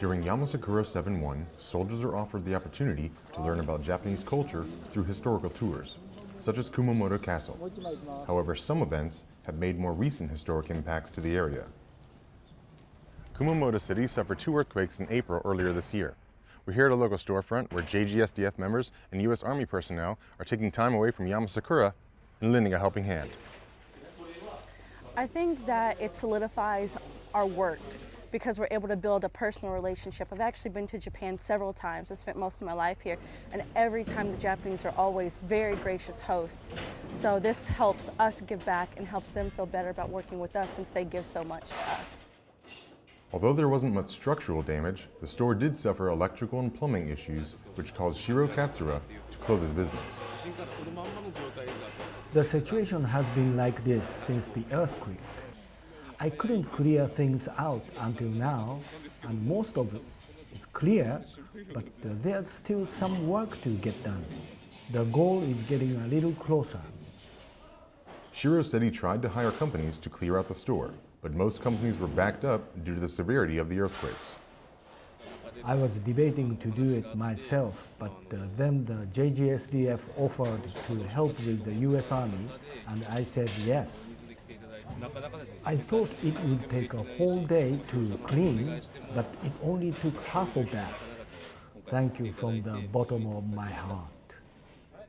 During Yamasakura 7-1, soldiers are offered the opportunity to learn about Japanese culture through historical tours, such as Kumamoto Castle. However, some events have made more recent historic impacts to the area. Kumamoto City suffered two earthquakes in April earlier this year. We're here at a local storefront where JGSDF members and U.S. Army personnel are taking time away from Yamasakura and lending a helping hand. I think that it solidifies our work because we're able to build a personal relationship. I've actually been to Japan several times. I spent most of my life here, and every time the Japanese are always very gracious hosts. So this helps us give back and helps them feel better about working with us since they give so much to us. Although there wasn't much structural damage, the store did suffer electrical and plumbing issues, which caused Shiro Katsura to close his business. The situation has been like this since the earthquake. I couldn't clear things out until now, and most of it is clear, but uh, there's still some work to get done. The goal is getting a little closer. Shiro said he tried to hire companies to clear out the store, but most companies were backed up due to the severity of the earthquakes. I was debating to do it myself, but uh, then the JGSDF offered to help with the US Army, and I said yes. I thought it would take a whole day to clean, but it only took half of that. Thank you from the bottom of my heart.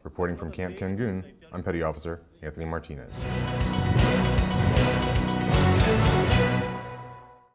Reporting from Camp Kengun, I'm Petty Officer Anthony Martinez.